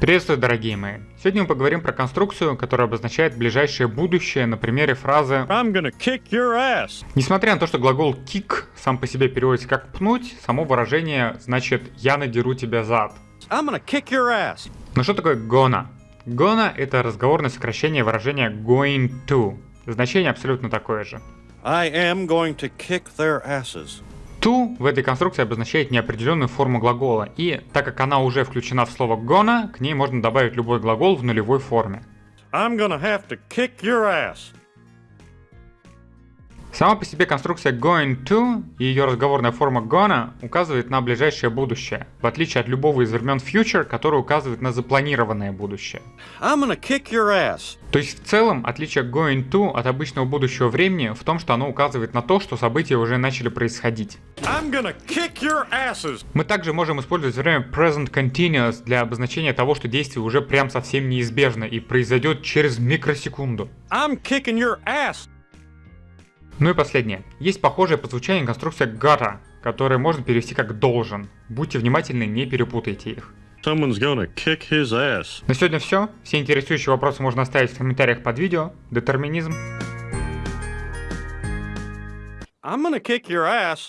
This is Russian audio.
Приветствую, дорогие мои! Сегодня мы поговорим про конструкцию, которая обозначает ближайшее будущее на примере фразы I'm gonna kick your ass. Несмотря на то, что глагол kick сам по себе переводится как пнуть, само выражение значит «я надеру тебя зад». I'm gonna kick your ass. Но что такое gonna? Gonna это разговорное сокращение выражения going to. Значение абсолютно такое же. I am going to kick their asses. В этой конструкции обозначает неопределенную форму глагола, и так как она уже включена в слово gonna, к ней можно добавить любой глагол в нулевой форме. I'm gonna have to kick your ass. Сама по себе конструкция going to и ее разговорная форма gonna указывает на ближайшее будущее, в отличие от любого из времен future, который указывает на запланированное будущее. I'm gonna kick your ass. То есть в целом отличие going to от обычного будущего времени в том, что оно указывает на то, что события уже начали происходить. I'm gonna kick your asses. Мы также можем использовать время present continuous для обозначения того, что действие уже прям совсем неизбежно и произойдет через микросекунду. I'm kicking your ass. Ну и последнее. Есть похожая по звучанию конструкция gotta, которая можно перевести как должен. Будьте внимательны, не перепутайте их. Someone's gonna kick his ass. На сегодня все. Все интересующие вопросы можно оставить в комментариях под видео. Детерминизм. I'm gonna kick your ass.